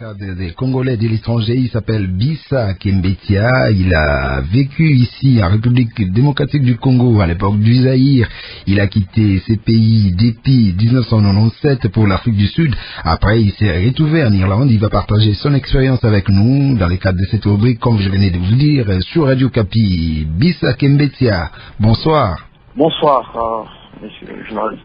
des Congolais de l'étranger, il s'appelle Bissa Kembetia. Il a vécu ici en République démocratique du Congo à l'époque du Zaïre. Il a quitté ses pays depuis 1997 pour l'Afrique du Sud. Après, il s'est retrouvé en Irlande. Il va partager son expérience avec nous dans le cadre de cette rubrique, comme je venais de vous le dire, sur Radio Capi. Bissa Kembetia, bonsoir. Bonsoir. Euh,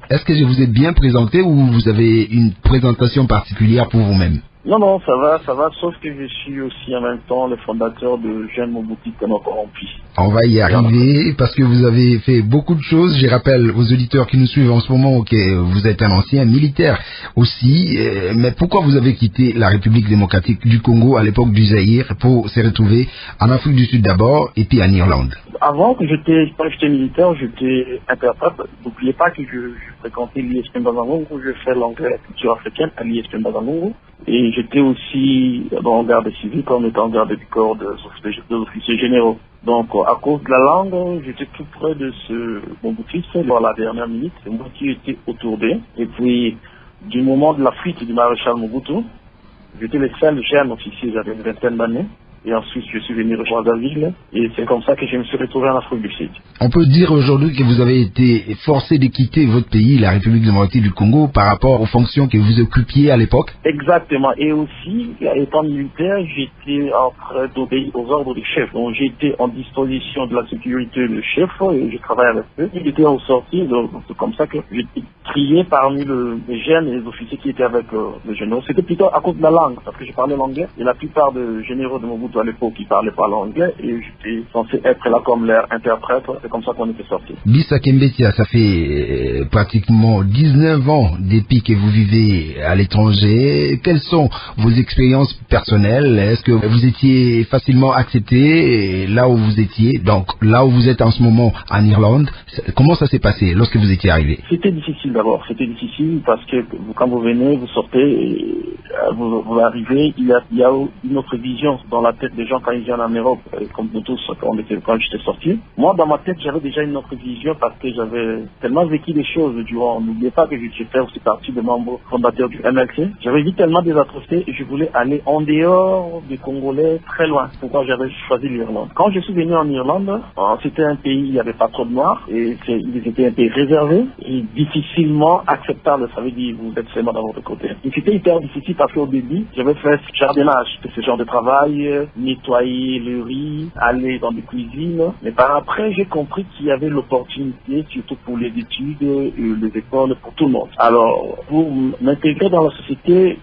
est-ce que je vous ai bien présenté ou vous avez une présentation particulière pour vous-même? Non, non, ça va, ça va, sauf que je suis aussi en même temps le fondateur de Jeune Mobutu Kono Corrompu. On va y arriver parce que vous avez fait beaucoup de choses. Je rappelle aux auditeurs qui nous suivent en ce moment que vous êtes un ancien militaire aussi. Euh, mais pourquoi vous avez quitté la République démocratique du Congo à l'époque du Zaïre pour se retrouver en Afrique du Sud d'abord et puis en Irlande? Avant que j'étais, quand j'étais militaire, j'étais interprète. N'oubliez pas que je, je fréquentais l'ISP où je fais l'anglais culture africaine à l'ISP Mbazangongo. Et j'étais aussi en garde civile comme étant garde du corps des officiers généraux. Donc, à cause de la langue, j'étais tout près de ce bon fait dans la dernière minute. Moi qui étais autour d'eux. Et puis, du moment de la fuite du maréchal Mobutu, j'étais le seul jeune officier, j'avais une vingtaine d'années et ensuite je suis venu rejoindre la ville et c'est comme ça que je me suis retrouvé en Afrique du Sud. On peut dire aujourd'hui que vous avez été forcé de quitter votre pays, la République démocratique du Congo, par rapport aux fonctions que vous occupiez à l'époque? Exactement. Et aussi, étant militaire, j'étais en train d'obéir aux ordres du chef. Donc j'étais en disposition de la sécurité du chef et je travaillais avec eux. Il était en sortie, donc c'est comme ça que j'étais trié parmi les jeunes et les officiers qui étaient avec euh, les généraux. C'était plutôt à cause de la langue, parce que je parlais l'anglais et la plupart des généraux de Mobutu à l'époque qui parlaient pas l'anglais et j'étais censé être là comme leur interprète. C'est comme ça qu'on était sorti. Bissa Kembetia, ça fait euh, pratiquement 19 ans depuis que vous vivez à l'étranger. Quelles sont vos expériences personnelles? Est-ce que vous étiez facilement accepté là où vous étiez Donc là où vous êtes en ce moment en Irlande, comment ça s'est passé lorsque vous étiez arrivé? C'était difficile d'abord. C'était difficile parce que quand vous venez, vous sortez, et, euh, vous, arrivez, il y, a, il y a une autre vision dans la tête des gens quand ils viennent en Europe, comme nous tous quand, quand j'étais sorti. Moi, dans ma tête, j'avais déjà une autre vision parce que j'avais tellement vécu des choses durant. N'oubliez pas que je fait aussi partie des membres fondateurs du MLC. J'avais vu tellement des atrocités et je voulais aller en dehors des Congolais, très loin. Pourquoi j'avais choisi l'Irlande. Quand je suis venu en Irlande, euh, c'était un pays, il n'y avait pas trop de noirs et c'était un pays réservé et difficilement acceptable. Ça veut dire vous êtes seulement dans votre côté. Et c'était hyper difficile parce qu'au début, j'avais fait ce jardinage, ce genre de travail, nettoyer le riz, aller dans des cuisines. Mais par après, j'ai compris qu'il y avait l'opportunité, surtout pour les études, les écoles, pour tout le monde. Alors, pour m'intégrer dans la société,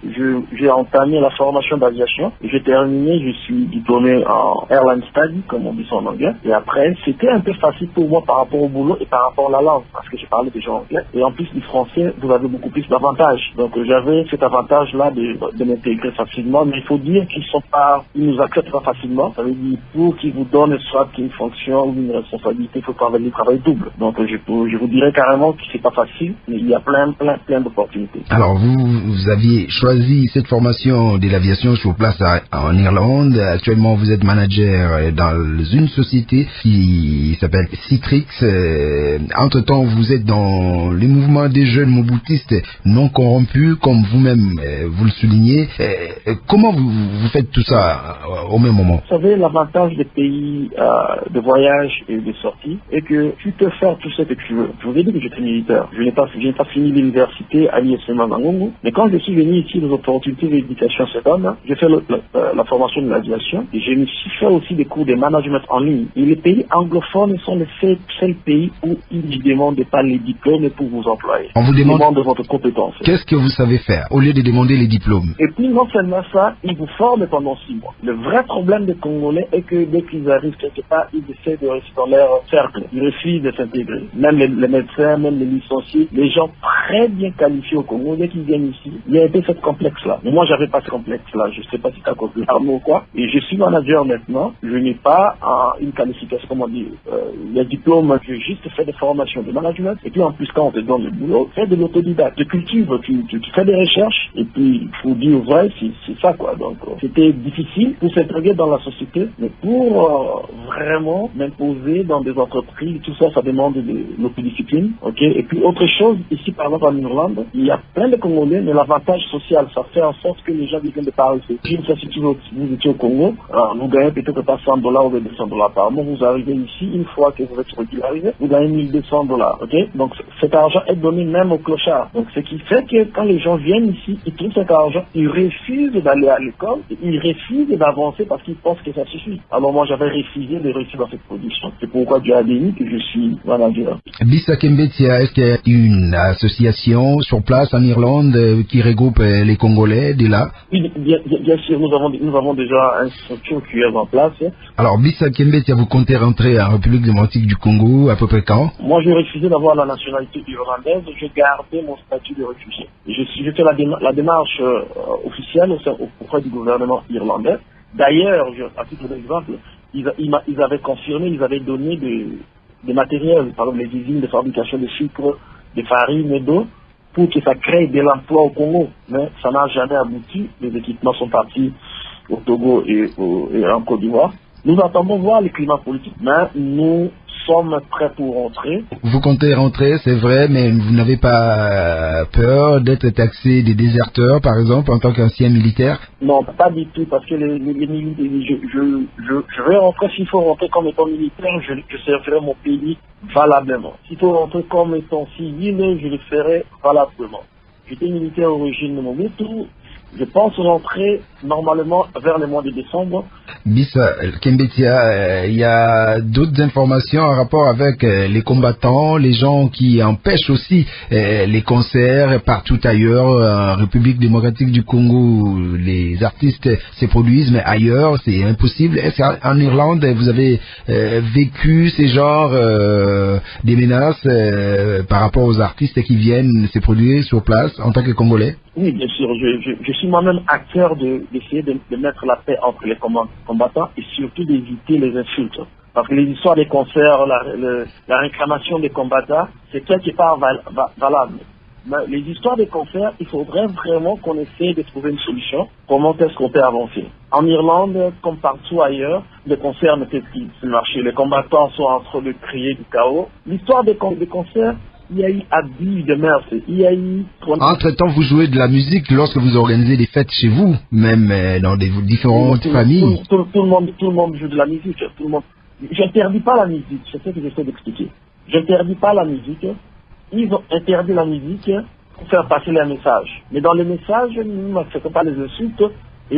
j'ai entamé la formation d'aviation. J'ai terminé, je suis diplômé en airline study, comme on dit ça en anglais. Et après, c'était un peu facile pour moi par rapport au boulot et par rapport à la langue, parce que je parlais déjà anglais. Et en plus du français, vous avez beaucoup plus d'avantages. Donc, j'avais cet avantage-là de, de m'intégrer facilement. Mais il faut dire qu'ils sont pas, ils nous acceptent pas facilement. Ça veut dire pour qu'ils vous donnent soit une fonction ou une responsabilité, il faut travailler le travail double. Donc je, je vous dirais carrément que c'est pas facile, mais il y a plein, plein, plein d'opportunités. Alors vous, vous aviez choisi cette formation de l'aviation sur place en Irlande. Actuellement, vous êtes manager dans une société qui s'appelle Citrix. Euh, entre-temps, vous êtes dans les mouvements des jeunes mobutistes non corrompus, comme vous-même euh, vous le soulignez. Euh, comment vous, vous faites tout ça au même moment Vous savez, l'avantage des pays euh, de voyage et de sortie est que tu peux faire tout ce que tu veux. Je vous ai dit que j'étais militaire. Je n'ai pas, pas fini l'université à l'ISM Mangongo. Mais quand je suis venu ici, les opportunités d'éducation se donnent. J'ai fait euh, la, formation de l'aviation et je me suis fait aussi des cours de management en ligne. Et les pays anglophones sont les seuls, pays où ils ne demandent pas les diplômes pour vous employer. On vous demande, de votre compétence. Qu'est-ce que vous savez faire au lieu de demander les diplômes? Et puis non seulement ça, ils vous forment pendant six mois. Le vrai problème des Congolais est que dès qu'ils arrivent quelque part, ils essaient de rester dans leur cercle. Ils refusent de s'intégrer. Même les, médecins, même les licenciés, les gens très bien qualifiés au Congo, dès qu'ils viennent ici, il y a peu ce complexe-là. Mais moi, j'avais pas ce complexe-là. Je sais pas si de l'arme ou quoi. Et je suis manager maintenant. Je n'ai pas une qualification, comment dire, euh, les diplômes. Je juste fait des formations de management. Et puis en plus, quand on te donne le boulot, fais de l'autodidacte. Tu cultives, tu, fais des recherches. Et puis, il faut dire vrai, c'est ça, quoi. Donc, euh, c'était difficile pour s'intégrer dans la société, mais pour euh, vraiment m'imposer dans des entreprises, tout ça, ça demande de l'autodiscipline, ok? Et puis autre chose, ici par exemple en Irlande, il y a plein de Congolais, mais l'avantage social, ça fait en sorte que les gens viennent de par ici. Si vous, étiez au Congo, alors, vous gagnez peut-être pas 100 dollars ou 200 dollars par mois, vous arrivez ici, une fois que vous êtes régularisé, vous gagnez 1200 dollars, ok? Donc cet argent est donné même aux clochards. Donc ce qui fait que quand les gens viennent ici, ils trouvent cet argent, ils refusent d'aller à l'école, ils refusent d'avancer parce qu'ils pensent que ça suffit. Alors moi j'avais refusé de réussir dans cette production. C'est pourquoi Dieu a béni que je suis manager. Bisa Kembetia, est-ce qu'il y a une association sur place en Irlande euh, qui regroupe euh, les Congolais de là? Oui, bien, bien- bien sûr, nous avons, nous avons déjà une structure qui est en place. Alors Bisa Kembetia, vous comptez rentrer en République démocratique du Congo à peu près quand? Moi, j'ai refusé d'avoir la nationalité irlandaise. J'ai gardé mon statut de réfugié. Je, je fais la, déma- la démarche euh, officielle auprès du gouvernement irlandais. D'ailleurs, à titre d'exemple, ils, ils avaient confirmé, ils avaient donné des, des matériels, par exemple les usines de fabrication de sucre, de farine et d'eau, pour que ça crée de l'emploi au Congo. Mais ça n'a jamais abouti. Les équipements sont partis au Togo et, au- et en Côte d'Ivoire. Nous attendons voir le climat politique, mais nous sommes prêts pour rentrer. Vous comptez rentrer, c'est vrai, mais vous n'avez pas euh, peur d'être taxé des déserteurs, par exemple, en tant qu'ancien militaire? Non, pas du tout, parce que les, les, les mili- je, je, je, je vais rentrer, s'il faut rentrer comme étant militaire, je, servirai mon pays valablement. S'il faut rentrer comme étant civil, je le ferai valablement. J'étais militaire au régime de Mobutu, je pense rentrer normalement vers le mois de décembre. Bisa Kembetia, euh, il y a d'autres informations en rapport avec euh, les combattants, les gens qui empêchent aussi euh, les concerts partout ailleurs, en République démocratique du Congo, les artistes se produisent, mais ailleurs c'est impossible. Est-ce qu'en Irlande vous avez euh, vécu ces genres euh, des menaces euh, par rapport aux artistes qui viennent se produire sur place en tant que Congolais? Oui, bien sûr, je, je, je suis moi-même acteur de- d'essayer de, de mettre la paix entre les combat- combattants et surtout d'éviter les insultes. Parce que les histoires des concerts, la, le- la réclamation des combattants, c'est quelque part val- va- valable. Mais les histoires des concerts, il faudrait vraiment qu'on essaie de trouver une solution. Comment est-ce qu'on peut avancer? En Irlande, comme partout ailleurs, les concerts ne peuvent plus marcher. Les combattants sont en train de crier du chaos. L'histoire des concerts, il y a eu abus de mœurs. Il y a eu... Entre-temps, vous jouez de la musique lorsque vous organisez des fêtes chez vous, même euh, dans des différentes Tout- familles. Tout, tout- tout le monde, tout le monde joue de la musique. Tout le monde. J'interdis pas la musique. C'est ce que j'essaie d'expliquer. J'interdis pas la musique. Ils ont interdit la musique pour faire passer les messages. Mais dans les messages, nous n'acceptons pas les insultes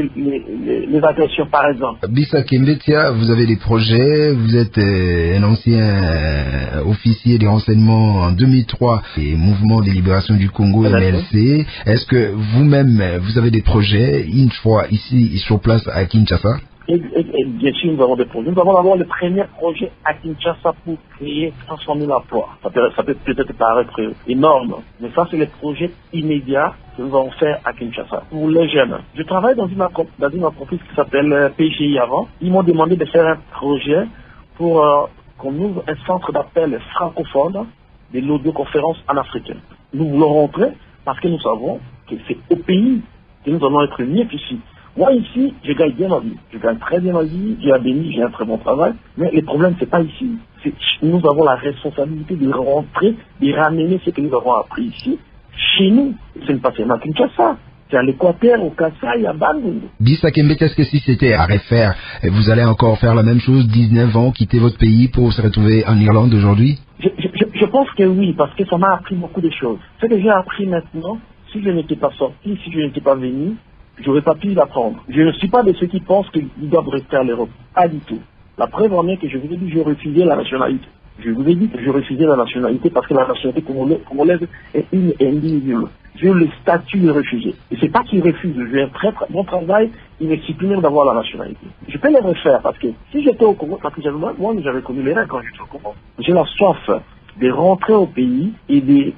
les, les- les agressions, par exemple. Bisa Kembetia, vous avez des projets, vous êtes euh, un ancien euh, officier des renseignements en 2003 et Mouvement de libération du Congo. MLC. Est-ce que vous-même, euh, vous avez des projets une fois ici sur place à Kinshasa? Et, bien sûr, nous avons des projets. Nous avons d'abord le premier projet à Kinshasa pour créer 100 000 emplois. Ça peut, ça peut peut-être paraître énorme, mais ça, c'est le projet immédiat que nous allons faire à Kinshasa pour les jeunes. Je travaille dans une, dans une entreprise qui s'appelle euh, PGI avant. Ils m'ont demandé de faire un projet pour euh, qu'on ouvre un centre d'appel francophone de l'audioconférence en africain. Nous voulons rentrer parce que nous savons que c'est au pays que nous allons être mieux qu'ici. Moi ici, je gagne bien ma vie. Je gagne très bien ma vie, j'ai un béni, j'ai un très bon travail. Mais le problème, c'est pas ici. Nous avons la responsabilité de rentrer, de ramener ce que nous avons appris ici, chez nous. Ce n'est pas seulement Kinshasa. C'est à l'Équateur, au Kassai, à Bandung. Bisa Kembetia, est-ce que si c'était à refaire, vous allez encore faire la même chose, 19 ans, quitter votre pays pour se retrouver en Irlande aujourd'hui? Je, je, je- je pense que oui, parce que ça m'a appris beaucoup de choses. Ce que j'ai appris maintenant, si je n'étais pas sorti, si je n'étais pas venu, j'aurais pas pu l'apprendre. Je ne suis pas de ceux qui pensent qu'ils doivent rester à l'Europe. Pas du tout. La preuve en est que je vous ai dit que je refusais la nationalité. Je vous ai dit que je refusais la nationalité parce que la nationalité congolaise, est une indivisible. J'ai le statut de réfugié. Et c'est pas qu'ils refusent. J'ai un très, très bon travail. D'avoir la nationalité. Je peux les refaire parce que si j'étais au Congo, parce que moi, j'avais connu les règles quand j'étais au Congo. J'ai la soif de rentrer au pays et de,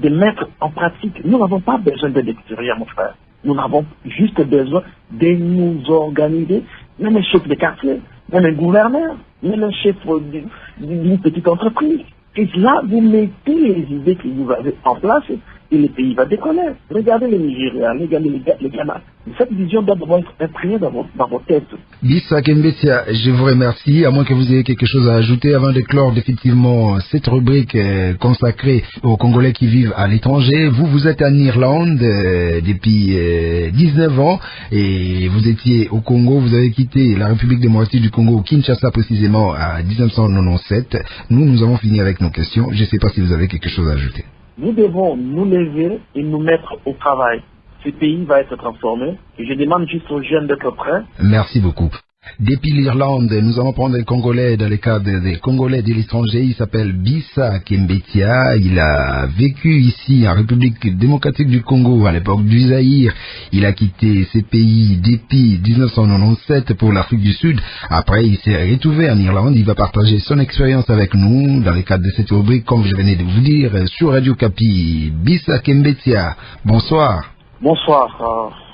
de mettre en pratique. Nous n'avons pas besoin d'aide extérieure, mon frère. Nous avons juste besoin de nous organiser, même un chef de quartier, même un gouverneur, même un chef d'une d'une petite entreprise. Et là, vous mettez les idées que vous avez en place et le pays va décoller. Regardez le Nigeria, regardez le Ghana. Cette vision doit être imprimée dans, dans vos têtes. Bissa Kembetia, je vous remercie, à moins que vous ayez quelque chose à ajouter avant de clore définitivement cette rubrique euh, consacrée aux Congolais qui vivent à l'étranger. Vous, vous êtes en Irlande euh, depuis euh, 19 ans et vous étiez au Congo, vous avez quitté la République démocratique du Congo, Kinshasa précisément, à 1997. Nous, nous avons fini avec nos questions. Je ne sais pas si vous avez quelque chose à ajouter. Nous devons nous lever et nous mettre au travail. Ce pays va être transformé et je demande juste aux jeunes d'être prêts. Merci beaucoup. Depuis l'Irlande, nous allons prendre un Congolais dans le cadre des Congolais de l'étranger. Il s'appelle Bissa Kembetia. Il a vécu ici en République démocratique du Congo à l'époque du Zaïre. Il a quitté ces pays depuis 1997 pour l'Afrique du Sud. Après, il s'est retrouvé en Irlande. Il va partager son expérience avec nous dans le cadre de cette rubrique, comme je venais de vous dire, sur Radio Capi. Bissa Kembetia. Bonsoir. Bonsoir.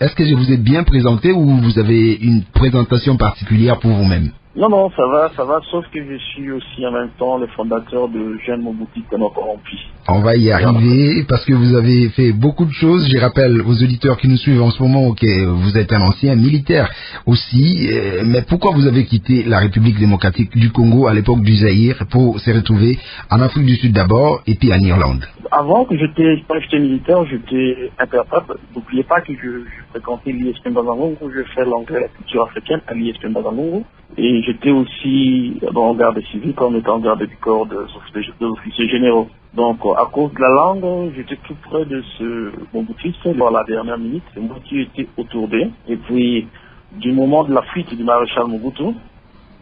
Est-ce que je vous ai bien présenté ou vous avez une présentation particulière pour vous-même Non, non, ça va, ça va, sauf que je suis aussi en même temps le fondateur de Jeune Mobuti Kono Corrompi. On va y arriver parce que vous avez fait beaucoup de choses. Je rappelle aux auditeurs qui nous suivent en ce moment que vous êtes un ancien militaire aussi. Euh, Mais pourquoi vous avez quitté la République démocratique du Congo à l'époque du Zaïre pour se retrouver en Afrique du Sud d'abord et puis en Irlande? Avant que j'étais, militaire, j'étais interprète. N'oubliez pas que je, je fréquentais l'ISP Mbazangongo, je fais l'anglais et la culture africaine à l'ISP Mbazangongo. Et j'étais aussi le garde civil comme étant garde du corps des officiers, des officiers généraux. Donc, à cause de la langue, j'étais tout près de ce mon boutique dans la dernière minute. C'est moi qui autour d'eux. Et puis, du moment de la fuite du maréchal Mobutu,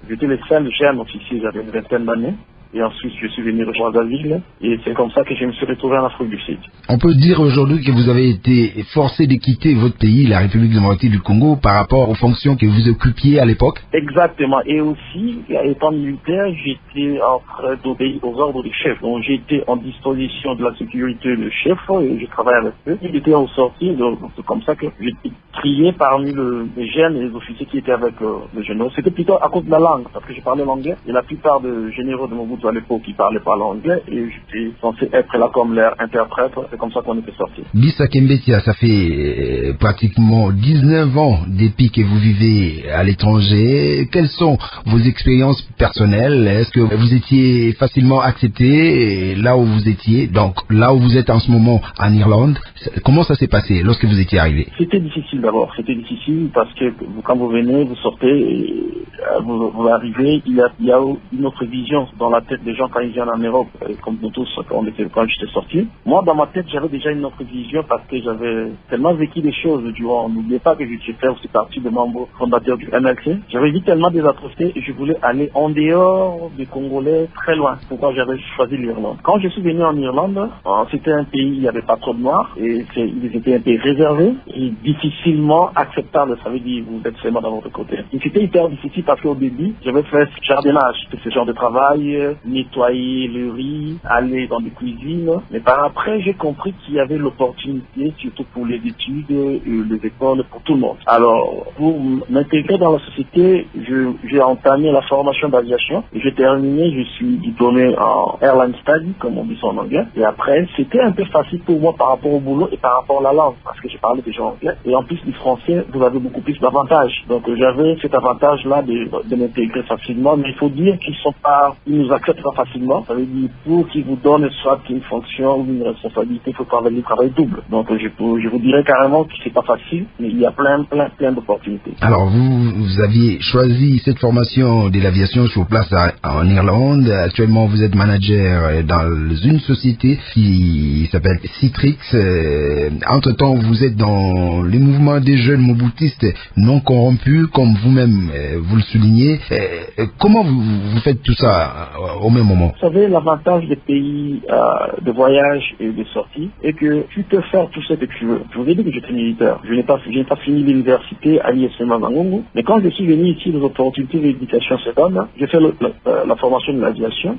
j'étais le seul jeune officier, j'avais une vingtaine d'années. Et ensuite, je suis venu rejoindre la ville. Et c'est comme ça que je me suis retrouvé en Afrique du Sud. On peut dire aujourd'hui que vous avez été forcé de quitter votre pays, la République démocratique du Congo, par rapport aux fonctions que vous occupiez à l'époque? Exactement. Et aussi, étant militaire, j'étais en train d'obéir aux ordres du chef. Donc, j'étais en disposition de la sécurité du chef et je travaillais avec eux. Il était au sorti, donc c'est comme ça que j'étais trié parmi le, les jeunes et les officiers qui étaient avec euh, le généraux. C'était plutôt à cause de la langue, parce que je parlais l'anglais. Et la plupart des généraux de Mobutu à l'époque, ils parlaient pas l'anglais et j'étais censé être là comme leur interprète. C'est comme ça qu'on était sortis. Bissa Kembetia, ça fait euh, pratiquement 19 ans depuis que vous vivez à l'étranger. Quelles sont vos expériences personnelles? Est-ce que vous étiez facilement accepté là où vous étiez Donc là où vous êtes en ce moment en Irlande, comment ça s'est passé lorsque vous étiez arrivé? C'était difficile d'abord. C'était difficile parce que quand vous venez, vous sortez, et, euh, vous, vous arrivez, il y, a, il y a une autre vision dans la tête des gens quand ils viennent en Europe, euh, comme nous tous quand, quand j'étais sorti. Moi, dans ma tête, j'avais déjà une autre vision parce que j'avais tellement vécu des choses durant. N'oubliez pas que j'ai fait aussi partie de membres fondateurs du MLC. J'avais vu tellement des atrocités et je voulais aller en dehors des Congolais très loin. Pourquoi j'avais choisi l'Irlande? Quand je suis venu en Irlande, euh, c'était un pays, il n'y avait pas trop de noirs et ils étaient un pays réservé et difficilement acceptable. Ça veut dire vous êtes seulement dans votre côté. Et c'était hyper difficile parce qu'au début, j'avais fait ce jardinage, ce genre de travail, nettoyer le riz, aller dans des cuisines. Mais par après, j'ai compris qu'il y avait l'opportunité, surtout pour les études, et les écoles, pour tout le monde. Alors, pour m'intégrer dans la société, je- j'ai entamé la formation d'aviation. J'ai terminé, je suis diplômé en Airline Study, comme on dit en anglais. Et après, c'était un peu facile pour moi par rapport au boulot et par rapport à la langue, parce que je parlais déjà anglais. Et en plus du français, vous avez beaucoup plus d'avantages. Donc, j'avais cet avantage-là de, de m'intégrer facilement. Mais il faut dire qu'ils sont pas, ils nous acceptent pas facilement. Ça veut pour qu'ils vous donnent soit une fonction ou une responsabilité, il faut travailler le travail double. Donc, je, vous dirais carrément que c'est pas facile, mais il y a plein, plein, plein d'opportunités. Alors vous, vous aviez choisi cette formation de l'aviation sur place en Irlande. Actuellement, vous êtes manager dans une société qui s'appelle Citrix. Euh, Entre-temps, vous êtes dans le mouvement des jeunes mobutistes non corrompus, comme vous-même euh, vous le soulignez. Euh, euh, comment vous, vous faites tout ça euh, au même moment? Vous savez, l'avantage des pays euh, de voyage et de sortie est que tu peux faire tout ce que tu veux. Je vous ai dit que j'étais militaire. Je n'ai pas, je n'ai pas fini l'université à l'ISM Mazangongo. Mais quand je suis venu ici, les opportunités d'éducation se donnent. J'ai fait le- le- la formation de l'aviation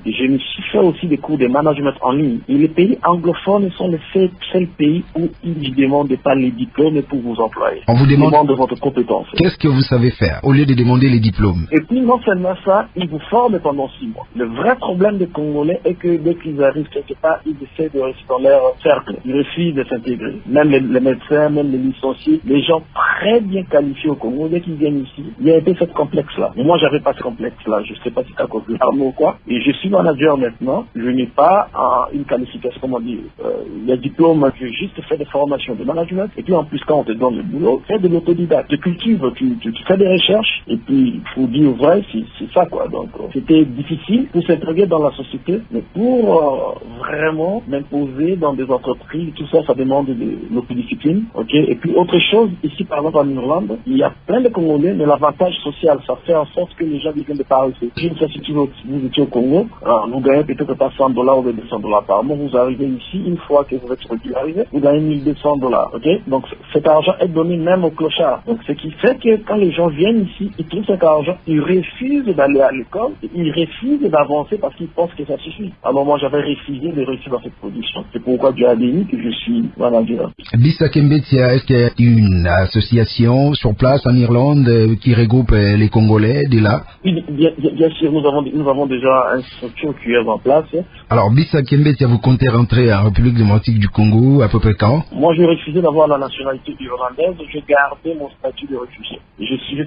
suis fait aussi des cours de management en ligne. Et les pays anglophones sont les seuls, seuls pays où ils ne demandent pas les diplômes pour vous employer. On vous demande demandent votre compétence. qu'est-ce que vous savez faire au lieu de demander les diplômes? Et puis non seulement ça, ils vous forment pendant six mois. Le vrai problème des Congolais est que dès qu'ils arrivent quelque part, ils essaient de rester dans leur cercle. Ils refusent de s'intégrer. Même les, médecins, même les licenciés, les gens très bien qualifiés au Congo, dès qu'ils viennent ici, il y a un peu ce complexe-là. Moi, j'avais pas ce complexe-là. Je sais pas si cause de l'arme ou quoi. Et je suis manager maintenant. Je n'ai pas euh, une qualification, comment dire, euh, les diplômes. Je juste fait des formations de management. Et puis, en plus, quand on te donne le boulot, fais de l'autodidacte, de culture, tu, tu, tu, fais des recherches. Et puis, faut dire vrai, c'est ça, quoi. Donc, euh, c'était difficile pour s'intégrer dans la société. Mais pour euh, vraiment m'imposer dans des entreprises, tout ça, ça demande de l'autodiscipline. OK? Et puis, autre chose, ici, par exemple, en Irlande, il y a plein de Congolais, mais l'avantage social, ça fait en sorte que les gens viennent de Paris. Je ne sais si tu vous étiez au Congo, alors, vous gagnez peut-être pas 100 dollars ou 200 dollars par mois. Vous arrivez ici, une fois que vous êtes régularisé, vous gagnez 1200 dollars. OK? Donc, cet argent est donné même aux clochards. Donc, ce qui fait que quand les gens viennent ici, ils trouvent cet argent, ils refusent d'aller à l'école, ils refusent d'avancer parce qu'ils pensent que ça suffit. Alors, moi, j'avais refusé de réussir dans cette production. C'est pourquoi Dieu a béni que je suis manager. Bisa Kembetia, est-ce qu'il y a une association sur place en Irlande euh, qui regroupe euh, les Congolais de là? Oui, bien, sûr, nous avons, nous avons déjà une structure qui est en place. Alors, Bisa Kembetia, vous comptez rentrer en République démocratique du Congo à peu près quand? Moi, j'ai refusé d'avoir la nationalité irlandaise. J'ai gardé mon statut de réfugié.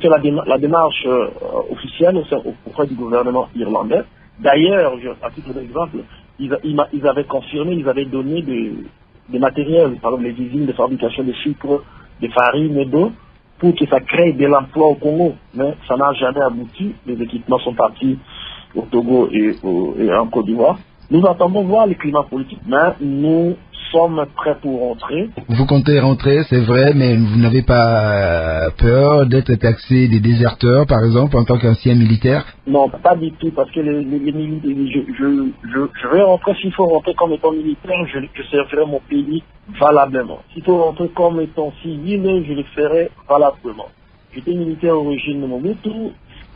Fais la, déma la démarche euh, officielle auprès du gouvernement irlandais. D'ailleurs, à titre d'exemple, ils, avaient confirmé, ils avaient donné des, des matériels, par exemple les usines de fabrication de sucre, de farine et d'eau, pour que ça crée de l'emploi au Congo. Mais ça n'a jamais abouti. Les équipements sont partis au Togo et, et en Côte d'Ivoire. Nous attendons voir le climat politique, mais nous sommes prêts pour rentrer. Vous comptez rentrer, c'est vrai, mais vous n'avez pas peur d'être taxé des déserteurs, par exemple, en tant qu'ancien militaire? Non, pas du tout, parce que les, les, les militaires, je, je, je, je, vais rentrer, s'il faut rentrer comme étant militaire, je, je servirai mon pays valablement. S'il faut rentrer comme étant civil, je le ferai valablement. J'étais militaire au régime de Mobutu,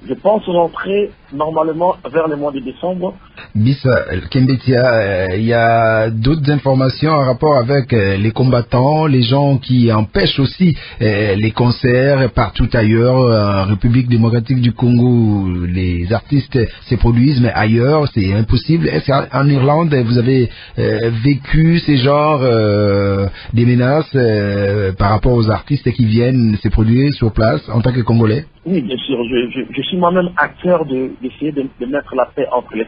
je pense rentrer normalement vers le mois de décembre. Bisa Kembetia, il euh, y a d'autres informations en rapport avec euh, les combattants, les gens qui empêchent aussi euh, les concerts partout ailleurs, en République démocratique du Congo, les artistes se produisent, mais ailleurs c'est impossible. Est-ce qu'en Irlande vous avez vécu ces genres des menaces par rapport aux artistes qui viennent se produire sur place en tant que Congolais? Oui, bien sûr. Je, je, suis moi-même acteur d'essayer de, de, de, mettre la paix entre les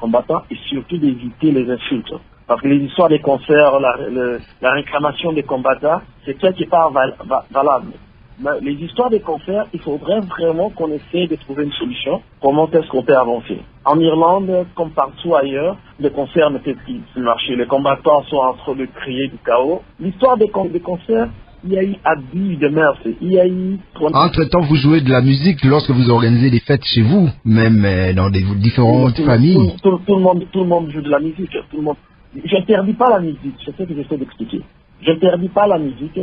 combattants et surtout d'éviter les insultes. Parce que les histoires des concerts, la, le, la réclamation des combattants, c'est quelque part val, val, valable. Mais les histoires des concerts, il faudrait vraiment qu'on essaie de trouver une solution. Comment est-ce qu'on peut avancer En Irlande, comme partout ailleurs, les concerts ne peuvent plus marcher. Les combattants sont en train de créer du chaos. L'histoire des, des concerts, il y a eu abus de mœurs, il y a eu... Entre-temps, vous jouez de la musique lorsque vous organisez des fêtes chez vous, même euh, dans des différentes tout, familles. Tout, tout, tout, le monde, tout le monde joue de la musique. Tout le monde... J'interdis pas la musique, c'est ce que j'essaie d'expliquer. J'interdis pas la musique.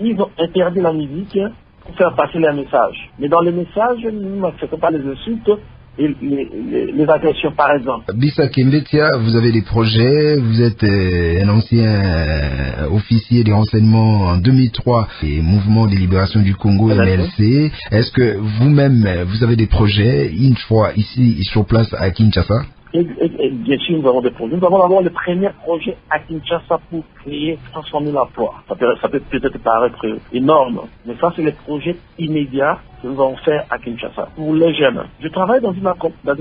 Ils ont interdit la musique pour faire passer les messages. Mais dans les messages, nous n'acceptons pas les insultes, et les, les, les, agressions, par exemple. Bisa Kimbetia, vous avez des projets, vous êtes euh, un ancien euh, officier des renseignements en 2003 et Mouvement de libération du Congo, MLC. Est-ce que vous-même, vous avez des projets, une fois ici, sur place à Kinshasa? Et, bien sûr, nous avons des projets. Nous avons d'abord le premier projet à Kinshasa pour créer 160 000 emplois. Ça peut, peut-être paraître énorme, mais ça, c'est le projet immédiat que nous allons faire à Kinshasa pour les jeunes. Je travaille dans une,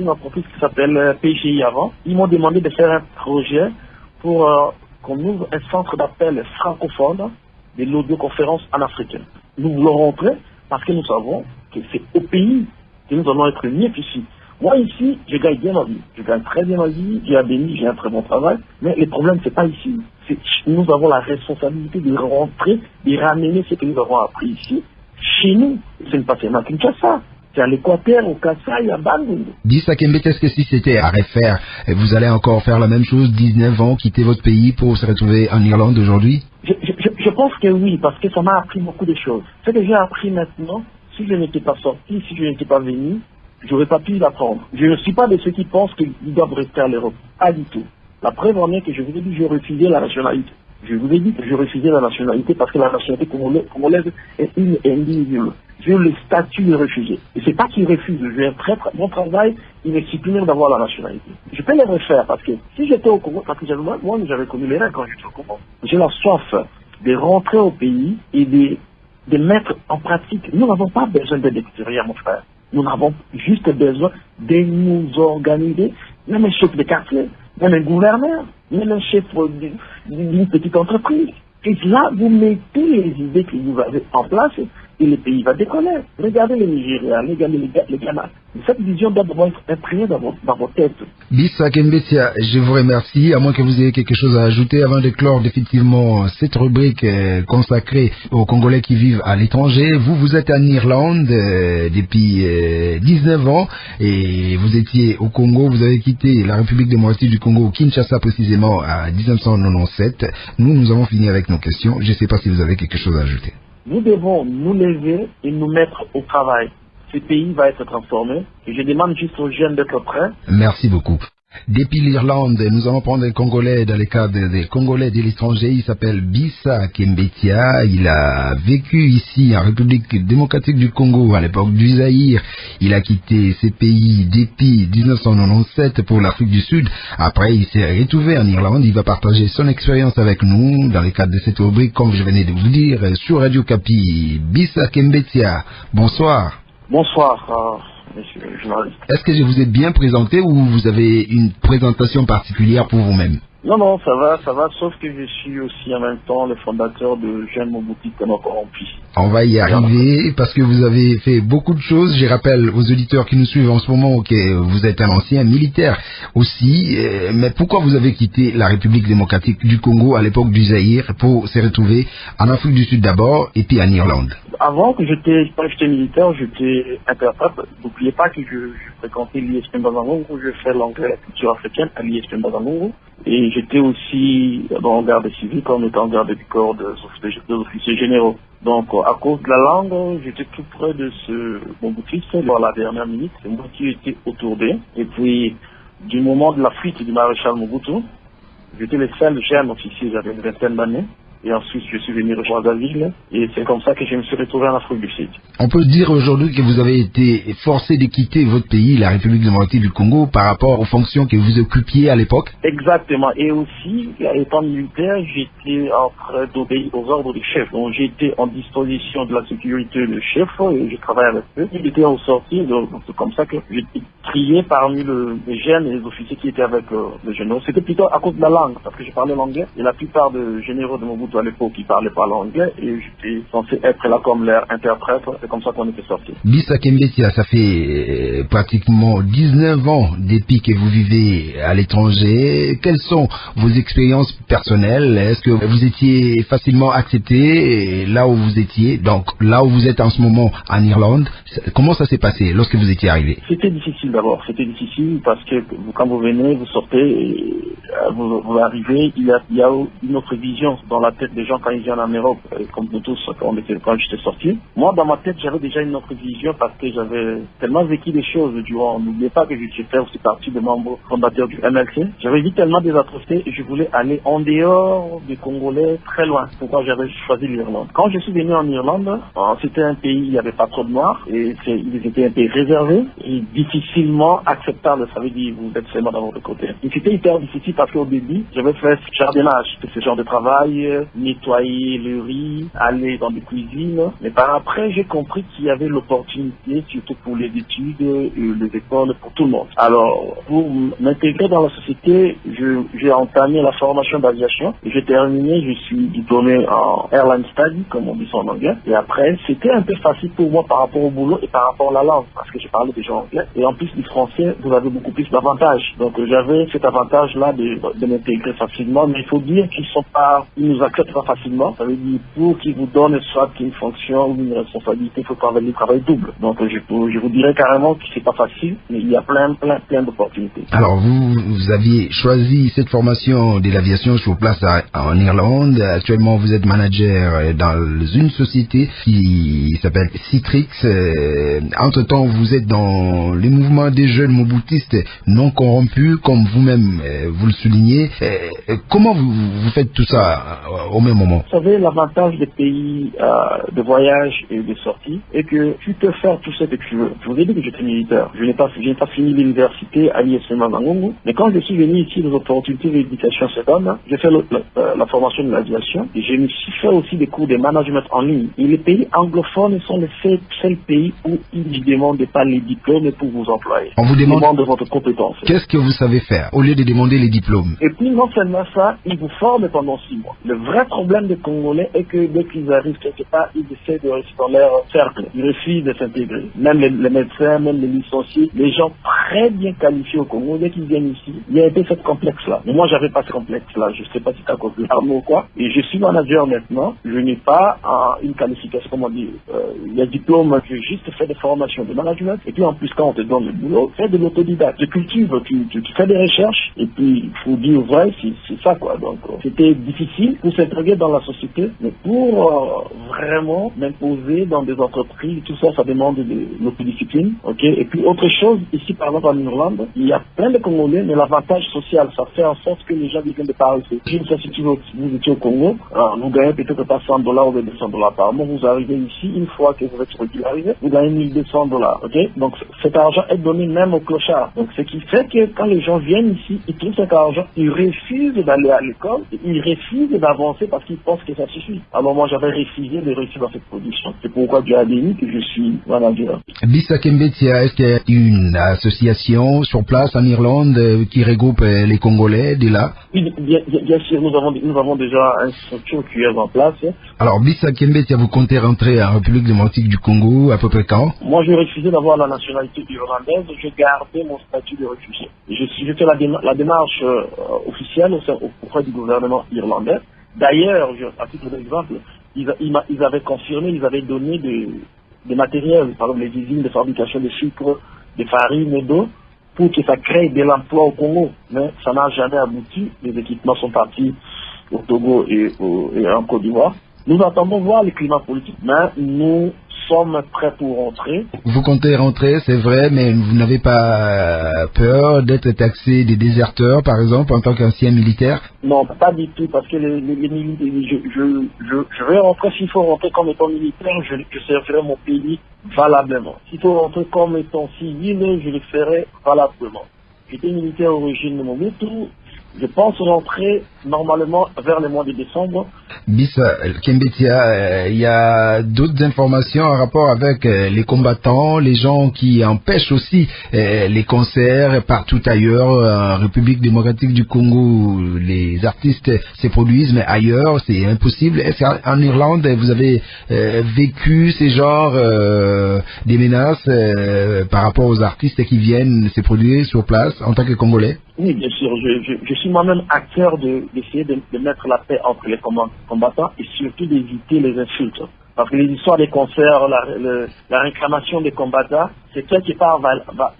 entreprise qui s'appelle PGI avant. Ils m'ont demandé de faire un projet pour euh, qu'on ouvre un centre d'appel francophone de l'audioconférence en Afrique. Nous voulons rentrer parce que nous savons que c'est au pays que nous allons être mieux qu'ici. Moi, ici, je gagne bien ma vie. Je gagne très bien ma vie, j'ai un béni, j'ai un très bon travail. Mais le problème, c'est pas ici. Nous avons la responsabilité de rentrer, de ramener ce que nous avons appris ici, chez nous. Ce n'est pas seulement à Kinshasa. C'est à l'Équateur, au Kassai, à Bandung. Dis Sakembe, est-ce que si c'était à refaire, vous allez encore faire la même chose, 19 ans, quitter votre pays pour se retrouver en Irlande aujourd'hui? Je, je, je pense que oui, parce que ça m'a appris beaucoup de choses. Ce que j'ai appris maintenant, si je n'étais pas sorti, si je n'étais pas venu, j'aurais pas pu l'apprendre. Je ne suis pas de ceux qui pensent qu'ils doivent rester à l'Europe. Pas du tout. La preuve en est que je vous ai dit, j'ai refusé la nationalité. Je vous ai dit que je refusais la nationalité parce que la nationalité congolaise est une indivisible. J'ai le statut de réfugié. Et c'est pas qu'ils refusent. Je vais très, mon travail, il est supprimer d'avoir la nationalité. Je peux les refaire parce que si j'étais au Congo, parce que moi, j'avais connu les règles quand j'étais au Congo. J'ai la soif de rentrer au pays et de, de mettre en pratique. Nous n'avons pas besoin d'aide extérieure, mon frère. Nous avons juste besoin de nous organiser, même un chef de quartier, même un gouverneur, même un chef d'une petite entreprise. Et là, vous mettez les idées que vous avez en place et le pays va décoller. Regardez les Nigériens, regardez les, Ghana. Cette vision doit d'abord être imprimée dans, vos, têtes. Bissa Kembetia, je vous remercie. À moins que vous ayez quelque chose à ajouter avant de clore définitivement cette rubrique euh, consacrée aux Congolais qui vivent à l'étranger. Vous, vous êtes en Irlande euh, depuis 19 euh, ans et vous étiez au Congo. Vous avez quitté la République démocratique du Congo, Kinshasa précisément, à 1997. Nous, nous avons fini avec nos questions. Je ne sais pas si vous avez quelque chose à ajouter. Nous devons nous lever et nous mettre au travail. Ce pays va être transformé et je demande juste aux jeunes d'être prêts. Merci beaucoup. Depuis l'Irlande, nous allons prendre un Congolais dans le cadre des Congolais de l'étranger. Il s'appelle Bissa Kembetia. Il a vécu ici en République démocratique du Congo à l'époque du Zaïre. Il a quitté ses pays depuis 1997 pour l'Afrique du Sud. Après, il s'est retrouvé en Irlande. Il va partager son expérience avec nous dans le cadre de cette rubrique, comme je venais de vous dire, sur Radio Capi. Bissa Kembetia, bonsoir. Bonsoir. Est-ce que je vous ai bien présenté ou vous avez une présentation particulière pour vous-même? Non, non, ça va, ça va, sauf que je suis aussi en même temps le fondateur de Jeune Mobuti Corrompu. On va y arriver parce que vous avez fait beaucoup de choses. Je rappelle aux auditeurs qui nous suivent en ce moment que vous êtes un ancien militaire aussi. Euh, mais pourquoi vous avez quitté la République démocratique du Congo à l'époque du Zaïre pour se retrouver en Afrique du Sud d'abord et puis en Irlande? Avant que j'étais, j'étais militaire, j'étais interprète. N'oubliez pas que je, fréquentais l'ISP Bazangongo, je fais l'anglais et la culture africaine à l'ISP Bazangongo. Et j'étais aussi en garde civile on était en garde du corps des officiers généraux. Donc, à cause de la langue, j'étais tout près de ce Mobutu, dans la dernière minute. C'est moi qui étais. Et puis, du moment de la fuite du maréchal Mobutu, j'étais le seul jeune officier, j'avais une vingtaine d'années. Et ensuite, je suis venu rejoindre la ville. Et c'est comme ça que je me suis retrouvé en Afrique du Sud. On peut dire aujourd'hui que vous avez été forcé de quitter votre pays, la République démocratique du Congo, par rapport aux fonctions que vous occupiez à l'époque? Exactement. Et aussi, étant militaire, j'étais en train d'obéir aux ordres du chef. Donc, j'étais en disposition de la sécurité du chef et je travaillais avec eux. Il était en sortie, donc c'est comme ça que j'étais trié parmi les jeunes et les officiers qui étaient avec euh, les généraux. C'était plutôt à cause de la langue, parce que je parlais l'anglais. Et la plupart des généraux de Mobutu à l'époque qui parlaient pas l'anglais et j'étais censé être là comme leur interprète. C'est comme ça qu'on était sortis. Bissa Kembetia, ça fait euh, pratiquement 19 ans depuis que vous vivez à l'étranger. Quelles sont vos expériences personnelles? Est-ce que vous étiez facilement accepté là où vous étiez Donc là où vous êtes en ce moment en Irlande, comment ça s'est passé lorsque vous étiez arrivé? C'était difficile d'abord. C'était difficile parce que quand vous venez, vous sortez, et, euh, vous, arrivez, il y, a, il y a une autre vision dans la tête des gens quand ils viennent en Europe, comme nous tous quand, quand j'étais sorti. Moi, dans ma tête, j'avais déjà une autre vision parce que j'avais tellement vécu des choses durant. N'oubliez pas que je fait aussi partie des membres fondateurs du MLC. J'avais vu tellement des atrocités et je voulais aller en dehors des Congolais, très loin. Pourquoi j'avais choisi l'Irlande. Quand je suis venu en Irlande, euh, c'était un pays, il n'y avait pas trop de noirs et ils étaient un pays réservé et difficilement acceptable. Ça veut dire vous êtes seulement dans votre côté. Et c'était hyper difficile parce qu'au début, j'avais fait jardinage, ce genre de travail nettoyer le riz, aller dans des cuisines. Mais par après, j'ai compris qu'il y avait l'opportunité, surtout pour les études les écoles, pour tout le monde. Alors, pour m'intégrer dans la société, j'ai entamé la formation d'aviation. J'ai terminé, je suis diplômé en airline study, comme on dit ça en anglais. Et après, c'était un peu facile pour moi par rapport au boulot et par rapport à la langue, parce que je parlais déjà anglais. Et en plus du français, vous avez beaucoup plus d'avantages. Donc, j'avais cet avantage-là de, m'intégrer facilement. Mais il faut dire qu'ils sont pas, ils nous n'acceptent pas facilement. Ça veut dire pour qu'ils vous donnent soit une fonction ou une responsabilité, il faut travailler le travail double. Donc je, je vous dirais carrément que c'est pas facile, mais il y a plein, plein, plein d'opportunités. Alors vous, vous aviez choisi cette formation de l'aviation sur place en Irlande. Actuellement, vous êtes manager dans une société qui s'appelle Citrix. Euh, entre-temps, vous êtes dans les mouvements des jeunes moboutistes non corrompus, comme vous-même euh, vous le soulignez. Euh, comment vous, vous faites tout ça au même moment Vous savez, l'avantage des pays de voyage et de sortie est que tu peux faire tout ce que tu veux. Je vous ai dit que j'étais militaire. Je n'ai pas, pas fini l'université à l'ISM Mangongo, mais quand je suis venu ici, les opportunités d'éducation se donnent. J'ai fait la, la, formation de l'aviation et j'ai fait aussi des cours de management en ligne. Et les pays anglophones sont les seuls pays où ils ne demandent pas les diplômes pour vous employer. On vous demande, de votre compétence. Qu'est-ce que vous savez faire au lieu de demander les diplômes? Et puis non seulement ça, ils vous forment pendant six mois. Le vrai problème des Congolais est que dès qu'ils arrivent quelque part, ils essaient de rester dans leur cercle. Ils refusent de s'intégrer. Même les, médecins, même les licenciés, les gens très bien qualifiés au Congo, dès qu'ils viennent ici, il y a peu ce complexe-là. Mais moi, j'avais pas ce complexe-là. Je sais pas si c'est à cause de l'arme ou quoi. Et je suis manager maintenant. Je n'ai pas une qualification, comment dire, euh, il y a diplôme, j'ai juste fait des formations de management. Et puis en plus, quand on te donne le boulot, fais de l'autodidacte. Tu cultives, tu, fais des recherches. Et puis, il faut dire vrai, c'est ça quoi. Donc, euh, c'était difficile s'intégrer dans la société. Mais pour euh, vraiment m'imposer dans des entreprises, tout ça, ça demande de l'autodiscipline. ok? Et puis, autre chose, ici par exemple en Irlande, il y a plein de Congolais, mais l'avantage social, ça fait en sorte que les gens viennent de par si vous, étiez au Congo, vous gagnez peut-être pas 100 dollars ou 200 dollars par mois, vous arrivez ici, une fois que vous êtes régularisé, vous gagnez 1200 dollars, ok? Donc cet argent est donné même aux clochards. Donc ce qui fait que quand les gens viennent ici, ils trouvent cet argent, ils refusent d'aller à l'école, ils refusent d'avancer parce qu'ils pensent que ça suffit. Alors moi j'avais refusé de réussir dans cette production. C'est pourquoi Dieu a béni que je suis manager. Bisa Kembetia, est-ce qu'il y a une association sur place en Irlande euh, qui regroupe euh, les Congolais de là? Bien, bien, sûr, nous avons, nous avons déjà une structure qui est en place. Alors, Bisa Kembetia, vous comptez rentrer en République démocratique du Congo à peu près quand? Moi, j'ai refusé d'avoir la nationalité irlandaise. J'ai gardé mon statut de réfugié. Je, je fais la, la démarche euh, officielle auprès du gouvernement irlandais. D'ailleurs, à titre d'exemple, ils, ils, avaient confirmé, ils avaient donné des, matériels, par exemple les usines de fabrication de sucre, de farine et d'eau, pour que ça crée de l'emploi au Congo. Mais ça n'a jamais abouti. Les équipements sont partis au Togo et, et en Côte d'Ivoire. Nous attendons voir le climat politique, mais nous sommes prêts pour rentrer. Vous comptez rentrer, c'est vrai, mais vous n'avez pas peur d'être taxé des déserteurs, par exemple, en tant qu'ancien militaire? Non, pas du tout, parce que les, militaires, je, je, vais rentrer, s'il faut rentrer comme étant militaire, je, servirai mon pays valablement. S'il faut rentrer comme étant civil, je le ferai valablement. J'étais militaire au régime de Mobutu, je pense rentrer normalement vers le mois de décembre. Bisa Kembetia, euh, il y a d'autres informations en rapport avec euh, les combattants, les gens qui empêchent aussi euh, les concerts partout ailleurs, en République démocratique du Congo, les artistes se produisent, mais ailleurs c'est impossible. Est-ce qu'en Irlande vous avez vécu ces genres des menaces par rapport aux artistes qui viennent se produire sur place en tant que Congolais? Oui, bien sûr. Je, suis moi-même acteur d'essayer de, mettre la paix entre les combattants et surtout d'éviter les insultes. Parce que les histoires des concerts, la, réclamation des combattants, c'est qui n'est pas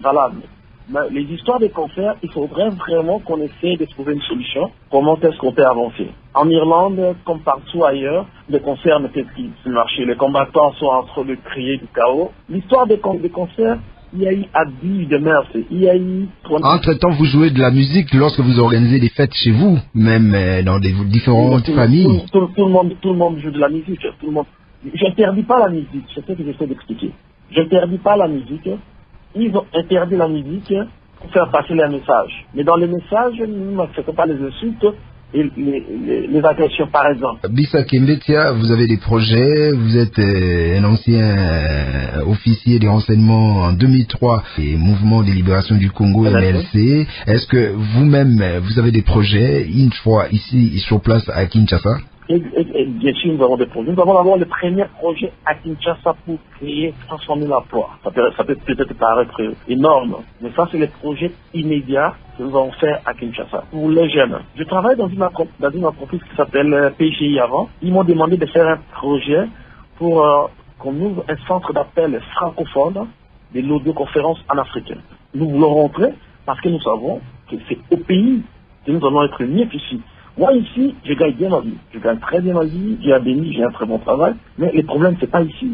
valable. Mais les histoires des concerts, il faudrait vraiment qu'on essaie de trouver une solution. Comment est-ce qu'on peut avancer? En Irlande, comme partout ailleurs, les concerts ne peuvent plus marcher. Les combattants sont en train de crier du chaos. L'histoire des concerts, il y a eu abus de mœurs, il y a eu... Entre-temps, vous jouez de la musique lorsque vous organisez des fêtes chez vous, même euh, dans des différentes familles. Tout, le monde, tout le monde joue de la musique, tout le monde... J'interdis pas la musique, c'est ce que j'essaie d'expliquer. J'interdis pas la musique, ils ont interdit la musique pour faire passer les messages. Mais dans les messages, ne n'acceptons pas les insultes, les, agressions, par exemple. Bisa Kimbetia, vous avez des projets, vous êtes euh, un ancien euh, officier des renseignements en 2003 et Mouvement de libération du Congo, MLC. Est-ce que vous-même, vous avez des projets, une fois ici, sur place à Kinshasa? Et, bien sûr, nous avons des projets. Nous avons d'abord le premier projet à Kinshasa pour créer, transformer l'emploi. Ça peut, ça peut peut-être paraître énorme, mais ça, c'est le projet immédiat que nous allons faire à Kinshasa pour les jeunes. Je travaille dans une, entreprise qui s'appelle euh, PGI avant. Ils m'ont demandé de faire un projet pour euh, qu'on ouvre un centre d'appel francophone de l'audioconférence en africain. Nous voulons rentrer parce que nous savons que c'est au pays que nous allons être mieux qu'ici. Moi ici, je gagne bien ma vie. Je gagne très bien ma vie, j'ai un béni, j'ai un très bon travail. Mais le problème, c'est pas ici.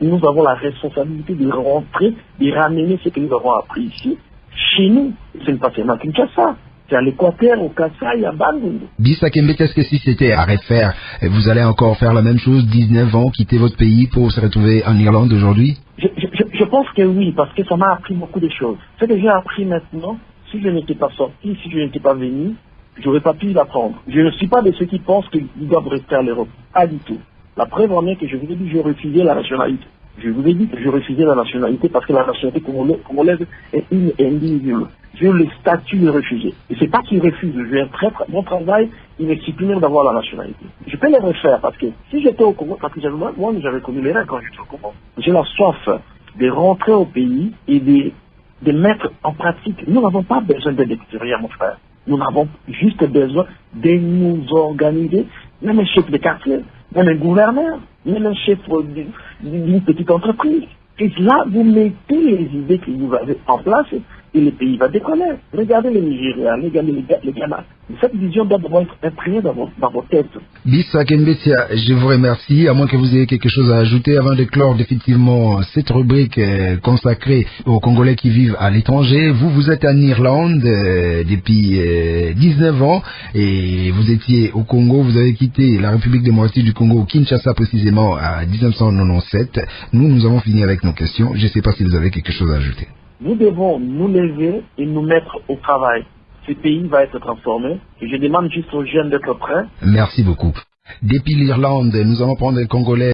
Nous avons la responsabilité de rentrer, de ramener ce que nous avons appris ici, chez nous. Ce n'est pas seulement Kinshasa. C'est à l'Équateur, au Kassai, à. Bisa Kembete, est-ce que si c'était à refaire, vous allez encore faire la même chose, 19 ans, quitter votre pays pour se retrouver en Irlande aujourd'hui? Je, je, je- je pense que oui, parce que ça m'a appris beaucoup de choses. Ce que j'ai appris maintenant, si je n'étais pas sorti, si je n'étais pas venu, j'aurais pas pu l'apprendre. Je ne suis pas de ceux qui pensent qu'ils doivent rester à l'Europe. Pas du tout. La preuve en est que je vous ai dit que je refusais la nationalité. Je vous ai dit que je refusais la nationalité parce que la nationalité congolaise, est une et indivisible. J'ai le statut de réfugié. Et c'est pas qu'ils refusent. J'ai un très, très bon travail, il m'excite même d'avoir la nationalité. Je peux les refaire parce que si j'étais au Congo, parce que moi, moi, j'avais connu les règles quand j'étais au Congo. J'ai la soif de rentrer au pays et de, de mettre en pratique. Nous n'avons pas besoin d'aide extérieure, mon frère. Nous avons juste besoin de nous organiser, même un chef de quartier, même un gouverneur, même un chef d'une petite entreprise. Et là, vous mettez les idées que vous avez en place et le pays va décoller. Regardez le Nigeria, regardez le Ghana. Cette vision doit être imprimée dans vos, dans vos têtes. Bisa Kembetia, je vous remercie, à moins que vous ayez quelque chose à ajouter avant de clore définitivement cette rubrique euh, consacrée aux Congolais qui vivent à l'étranger. Vous, vous êtes en Irlande euh, depuis euh, 19 ans et vous étiez au Congo, vous avez quitté la République démocratique du Congo, Kinshasa précisément, à 1997. Nous, nous avons fini avec nos questions. Je ne sais pas si vous avez quelque chose à ajouter. Nous devons nous lever et nous mettre au travail. Ce pays va être transformé. Je demande juste aux jeunes d'être prêts. Merci beaucoup. Depuis l'Irlande, nous allons prendre un Congolais